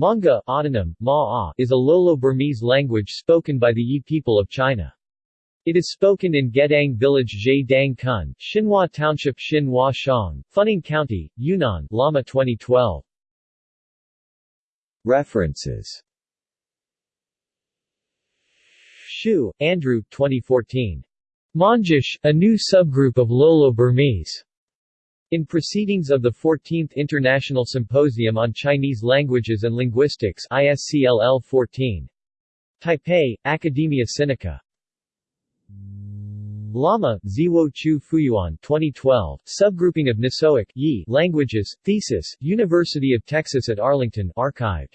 Manga autonym, Ma is a Lolo-Burmese language spoken by the Yi people of China. It is spoken in Gedang Village Zhe Dang Kun, Xinhua Township Xinhua Shang, Funing County, Yunnan Lama 2012. References Hsiu, Andrew 2014. Mondzish, a new subgroup of Lolo-Burmese. In Proceedings of the 14th International Symposium on Chinese Languages and Linguistics ISCLL 14. Taipei, Academia Sinica. Lama, Ziwo Chu Fuyuan 2012, Subgrouping of Nisoic Yi languages, Thesis, University of Texas at Arlington archived.